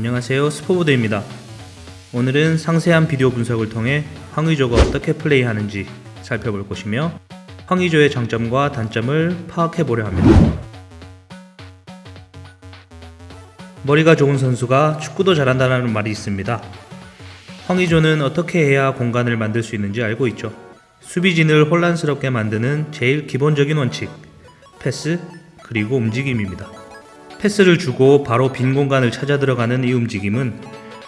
안녕하세요 스포보드입니다. 오늘은 상세한 비디오 분석을 통해 황의조가 어떻게 플레이하는지 살펴볼 것이며 황의조의 장점과 단점을 파악해 보려 합니다. 머리가 좋은 선수가 축구도 잘한다는 말이 있습니다. 황의조는 어떻게 해야 공간을 만들 수 있는지 알고 있죠. 수비진을 혼란스럽게 만드는 제일 기본적인 원칙 패스 그리고 움직임입니다 패스를 주고 바로 빈 공간을 찾아 들어가는 이 움직임은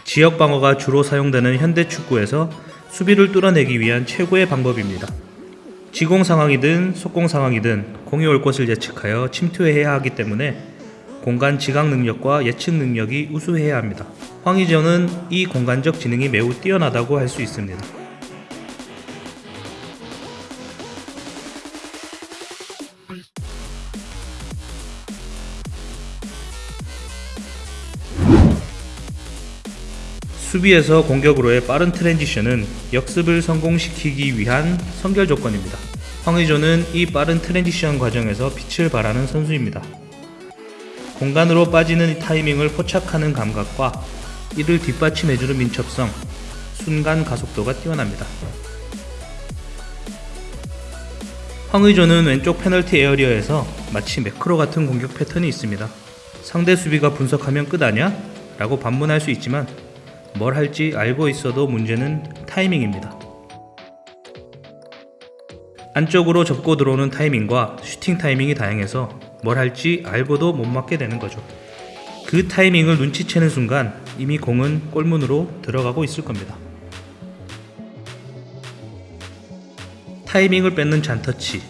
지역 방어가 주로 사용되는 현대 축구에서 수비를 뚫어내기 위한 최고의 방법입니다. 지공 상황이든 속공 상황이든 공이 올 곳을 예측하여 침투해야 하기 때문에 공간 지각 능력과 예측 능력이 우수해야 합니다. 황희전은 이 공간적 지능이 매우 뛰어나다고 할 수 있습니다. 수비에서 공격으로의 빠른 transition은 역습을 성공시키기 위한 선결 조건입니다. 황의조는 이 빠른 transition 과정에서 빛을 발하는 선수입니다. 공간으로 빠지는 타이밍을 포착하는 감각과 이를 뒷받침해주는 민첩성, 순간 가속도가 뛰어납니다. 황의조는 왼쪽 페널티 에어리어에서 마치 매크로 같은 공격 패턴이 있습니다. 상대 수비가 분석하면 끝 아냐? 라고 반문할 수 있지만 뭘 할지 알고 있어도 문제는 타이밍입니다. 안쪽으로 접고 들어오는 타이밍과 슈팅 타이밍이 다양해서 뭘 할지 알고도 못 맞게 되는 거죠. 그 타이밍을 눈치채는 순간 이미 공은 골문으로 들어가고 있을 겁니다. 타이밍을 뺏는 잔터치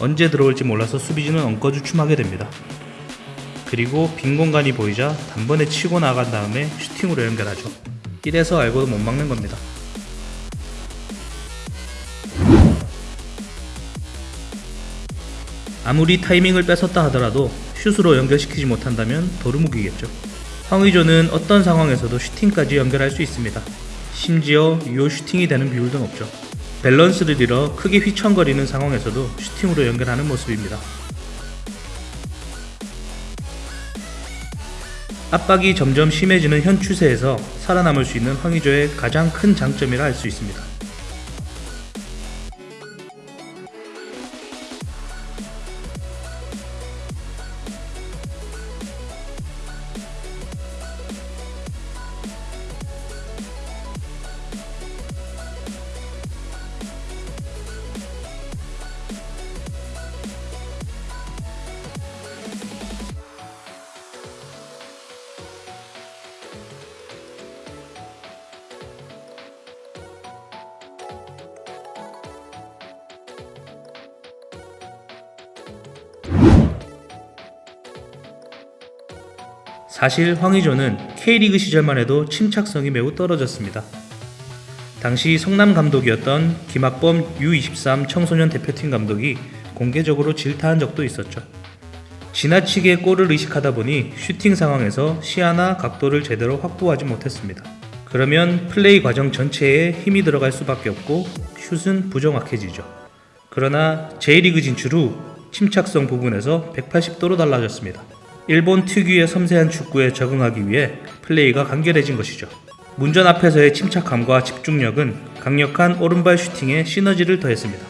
언제 들어올지 몰라서 수비진은 엉거주춤하게 됩니다. 그리고 빈 공간이 보이자 단번에 치고 나간 다음에 슈팅으로 연결하죠. 이래서 알고도 못 막는 겁니다. 아무리 타이밍을 뺏었다 하더라도 슛으로 연결시키지 못한다면 도루묵이겠죠. 황의조는 어떤 상황에서도 슈팅까지 연결할 수 있습니다. 심지어 유효 슈팅이 되는 비율도 높죠. 밸런스를 잃어 크게 휘청거리는 상황에서도 슈팅으로 연결하는 모습입니다. 압박이 점점 심해지는 현 추세에서 살아남을 수 있는 황의조의 가장 큰 장점이라 할 수 있습니다. 사실 황의조는 K리그 시절만 해도 침착성이 매우 떨어졌습니다. 당시 성남 감독이었던 김학범 U23 청소년 대표팀 감독이 공개적으로 질타한 적도 있었죠. 지나치게 골을 의식하다 보니 슈팅 상황에서 시야나 각도를 제대로 확보하지 못했습니다. 그러면 플레이 과정 전체에 힘이 들어갈 수밖에 없고 슛은 부정확해지죠. 그러나 J리그 진출 후 침착성 부분에서 180도로 달라졌습니다. 일본 특유의 섬세한 축구에 적응하기 위해 플레이가 간결해진 것이죠. 문전 앞에서의 침착함과 집중력은 강력한 오른발 슈팅에 시너지를 더했습니다.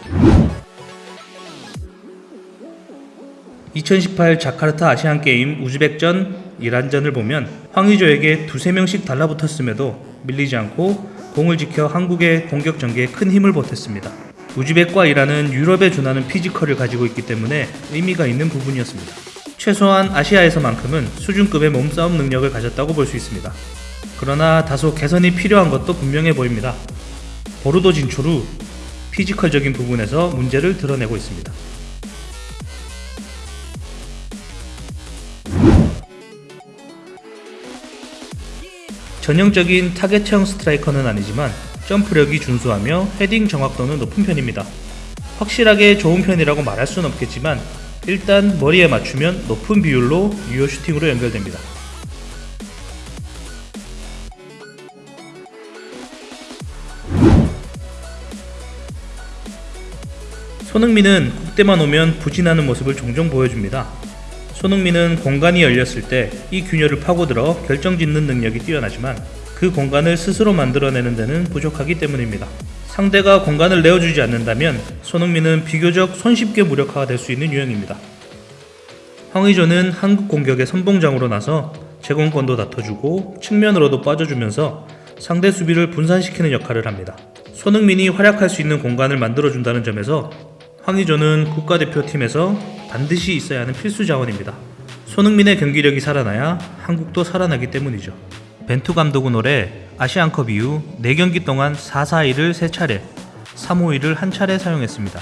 2018 자카르타 아시안게임 우즈벡전 이란전을 보면 황의조에게 두세 명씩 달라붙었음에도 밀리지 않고 공을 지켜 한국의 공격 전개에 큰 힘을 보탰습니다. 우즈벡과 이란은 유럽에 준하는 피지컬을 가지고 있기 때문에 의미가 있는 부분이었습니다. 최소한 아시아에서만큼은 수준급의 몸싸움 능력을 가졌다고 볼 수 있습니다. 그러나 다소 개선이 필요한 것도 분명해 보입니다. 보르도 진출 후 피지컬적인 부분에서 문제를 드러내고 있습니다. 전형적인 타겟형 스트라이커는 아니지만 점프력이 준수하며 헤딩 정확도는 높은 편입니다. 확실하게 좋은 편이라고 말할 수는 없겠지만 일단 머리에 맞추면 높은 비율로 유효 슈팅으로 연결됩니다. 손흥민은 국대만 오면 부진하는 모습을 종종 보여줍니다. 손흥민은 공간이 열렸을 때 이 균열을 파고들어 결정짓는 능력이 뛰어나지만 그 공간을 스스로 만들어내는 데는 부족하기 때문입니다. 상대가 공간을 내어주지 않는다면 손흥민은 비교적 손쉽게 무력화가 될 수 있는 유형입니다. 황의조는 한국 공격의 선봉장으로 나서 제공권도 다퉈주고 측면으로도 빠져주면서 상대 수비를 분산시키는 역할을 합니다. 손흥민이 활약할 수 있는 공간을 만들어준다는 점에서 황의조는 국가대표팀에서 반드시 있어야 하는 필수 자원입니다. 손흥민의 경기력이 살아나야 한국도 살아나기 때문이죠. 벤투 감독은 올해 아시안컵 이후 4경기 동안 4-4-2를 3차례, 3-5-2를 한 차례 사용했습니다.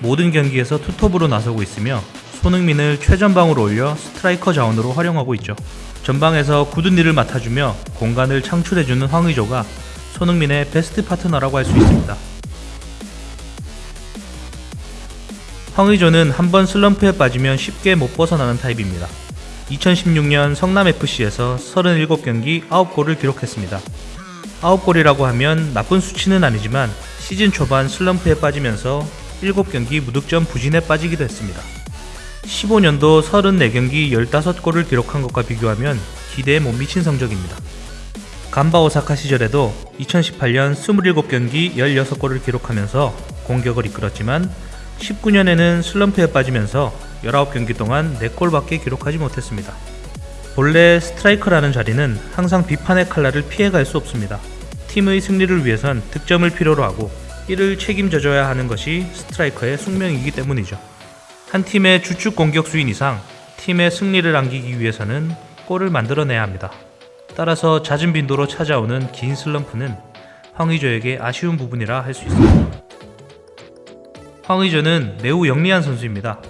모든 경기에서 투톱으로 나서고 있으며 손흥민을 최전방으로 올려 스트라이커 자원으로 활용하고 있죠. 전방에서 궂은 일을 맡아주며 공간을 창출해주는 황의조가 손흥민의 베스트 파트너라고 할 수 있습니다. 황의조는 한번 슬럼프에 빠지면 쉽게 못 벗어나는 타입입니다. 2016년 성남FC에서 37경기 9골을 기록했습니다. 9골이라고 하면 나쁜 수치는 아니지만 시즌 초반 슬럼프에 빠지면서 7경기 무득점 부진에 빠지기도 했습니다. 15년도 34경기 15골을 기록한 것과 비교하면 기대에 못 미친 성적입니다. 간바 오사카 시절에도 2018년 27경기 16골을 기록하면서 공격을 이끌었지만 19년에는 슬럼프에 빠지면서 19경기 동안 4골밖에 기록하지 못했습니다. 본래 스트라이커라는 자리는 항상 비판의 칼날을 피해갈 수 없습니다. 팀의 승리를 위해선 득점을 필요로 하고 이를 책임져줘야 하는 것이 스트라이커의 숙명이기 때문이죠. 한 팀의 주축 공격수인 이상 팀의 승리를 안기기 위해서는 골을 만들어내야 합니다. 따라서 잦은 빈도로 찾아오는 긴 슬럼프는 황의조에게 아쉬운 부분이라 할 수 있습니다. 황의조는 매우 영리한 선수입니다.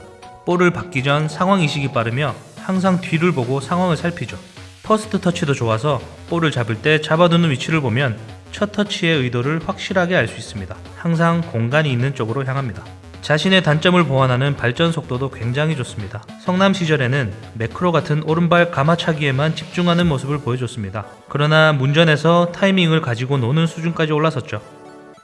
볼을 받기 전 상황 인식이 빠르며 항상 뒤를 보고 상황을 살피죠. first touch도 좋아서 볼을 잡을 때 잡아두는 위치를 보면 첫 터치의 의도를 확실하게 알 수 있습니다. 항상 공간이 있는 쪽으로 향합니다. 자신의 단점을 보완하는 발전 속도도 굉장히 좋습니다. 성남 시절에는 매크로 같은 오른발 감아차기에만 집중하는 모습을 보여줬습니다. 그러나 문전에서 타이밍을 가지고 노는 수준까지 올라섰죠.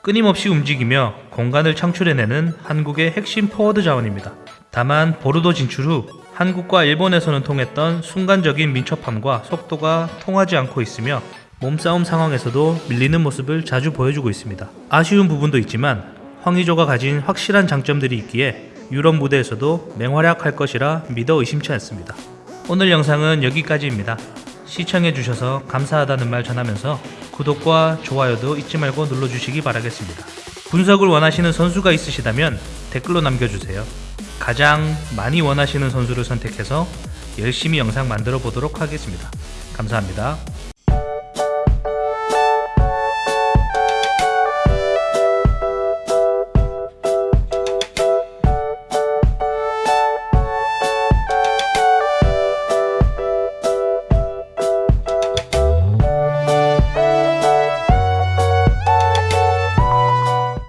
끊임없이 움직이며 공간을 창출해내는 한국의 핵심 포워드 자원입니다. 다만 보르도 진출 후 한국과 일본에서는 통했던 순간적인 민첩함과 속도가 통하지 않고 있으며 몸싸움 상황에서도 밀리는 모습을 자주 보여주고 있습니다. 아쉬운 부분도 있지만 황의조가 가진 확실한 장점들이 있기에 유럽 무대에서도 맹활약할 것이라 믿어 의심치 않습니다. 오늘 영상은 여기까지입니다. 시청해주셔서 감사하다는 말 전하면서 구독과 좋아요도 잊지 말고 눌러주시기 바라겠습니다. 분석을 원하시는 선수가 있으시다면 댓글로 남겨주세요. 가장 많이 원하시는 선수를 선택해서 열심히 영상 만들어 보도록 하겠습니다. 감사합니다.